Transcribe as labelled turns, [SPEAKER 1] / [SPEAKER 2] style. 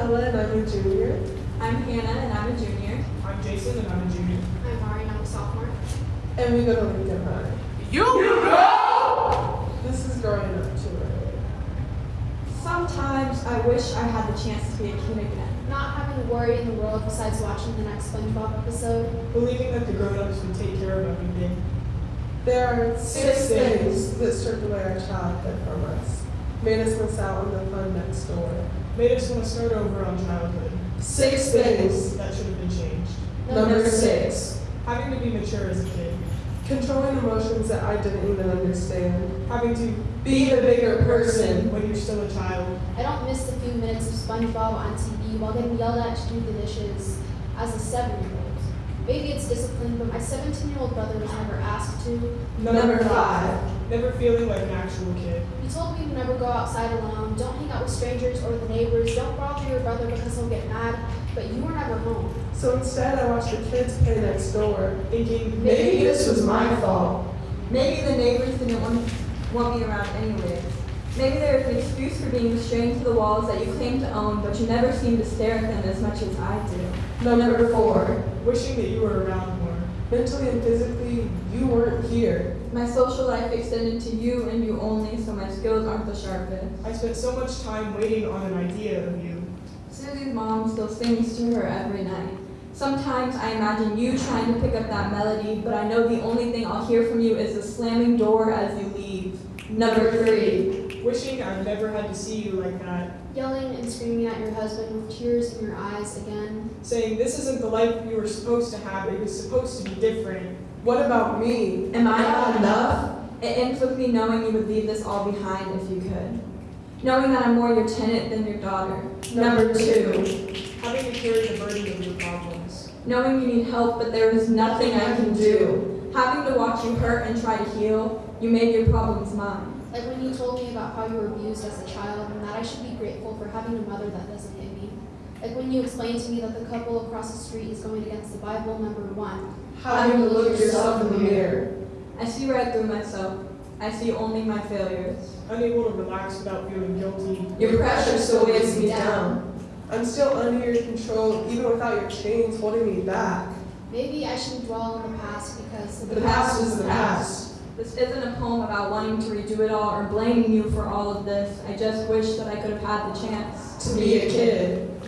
[SPEAKER 1] Ella and I'm a junior.
[SPEAKER 2] I'm Hannah and I'm a
[SPEAKER 3] junior.
[SPEAKER 1] I'm Jason and I'm a junior.
[SPEAKER 2] I'm Mari and I'm a sophomore.
[SPEAKER 4] And we go to Lincoln High.
[SPEAKER 1] You, you go!
[SPEAKER 4] This is growing up too early.
[SPEAKER 5] Sometimes I wish I had the chance to be a kid again.
[SPEAKER 2] Not having a worry in the world besides watching the next SpongeBob episode.
[SPEAKER 1] Believing that the grown-ups would take care of everything.
[SPEAKER 4] There are six, six things, things that stripped away our childhood from us, made us miss out on the fun next
[SPEAKER 1] Made us want to start over on childhood.
[SPEAKER 4] Six things.
[SPEAKER 1] That should have been changed.
[SPEAKER 4] Number six,
[SPEAKER 1] Having to be mature as a kid.
[SPEAKER 4] controlling emotions that I didn't even understand.
[SPEAKER 1] Having to
[SPEAKER 4] Be the bigger person.
[SPEAKER 1] when you're still a child.
[SPEAKER 2] I don't miss the few minutes of SpongeBob on TV while getting yelled at to do the dishes as a seven-year-old. Maybe it's discipline, but my 17-year-old brother was never asked to.
[SPEAKER 4] Number five,
[SPEAKER 1] Never feeling like an actual kid.
[SPEAKER 2] He told me to never go outside alone, don't hang out with strangers or the neighbors, don't bother your brother because he'll get mad, but you were never home.
[SPEAKER 4] so instead I watched the kids play next door.
[SPEAKER 1] Thinking,
[SPEAKER 4] Maybe this was my fault.
[SPEAKER 3] Maybe the neighbors didn't want, want me around anyways. Maybe there is an excuse for being restrained to the walls that you claim to own, but you never seem to stare at them as much as I do.
[SPEAKER 4] No, number four,
[SPEAKER 1] wishing that you were around more.
[SPEAKER 4] mentally and physically, you weren't here.
[SPEAKER 3] My social life extended to you and you only, so my skills aren't the sharpest.
[SPEAKER 1] I spent so much time waiting on an idea of you.
[SPEAKER 3] Susie's mom still sings to her every night. Sometimes I imagine you trying to pick up that melody, but I know the only thing I'll hear from you is the slamming door as you leave. Number three.
[SPEAKER 1] Wishing I've never had to see you like that.
[SPEAKER 2] Yelling and screaming at your husband with tears in your eyes again.
[SPEAKER 1] Saying this isn't the life you were supposed to have, it was supposed to be different.
[SPEAKER 4] What about me?
[SPEAKER 3] Am I not enough? It ends with me knowing you would leave this all behind if you could. Knowing that I'm more your tenant than your daughter. Number two.
[SPEAKER 1] Having to carry the burden of your problems.
[SPEAKER 3] Knowing you need help, but there is nothing I can do. Having to watch you hurt and try to heal, you made your problems mine.
[SPEAKER 2] Like when you told me about how you were abused as a child and that I should be grateful for having a mother that doesn't hit me. Like when you explained to me that the couple across the street is going against the Bible, number one.
[SPEAKER 4] How do you look yourself in the mirror?
[SPEAKER 3] I see right through myself. I see only my failures.
[SPEAKER 1] Unable to relax without feeling guilty.
[SPEAKER 3] Your pressure still weighs me down.
[SPEAKER 4] I'm still under your control, even without your chains holding me back.
[SPEAKER 2] Maybe I shouldn't dwell on the past because
[SPEAKER 4] The past is the past.
[SPEAKER 3] This isn't a poem about wanting to redo it all or blaming you for all of this. I just wish that I could have had the chance
[SPEAKER 4] To be a kid.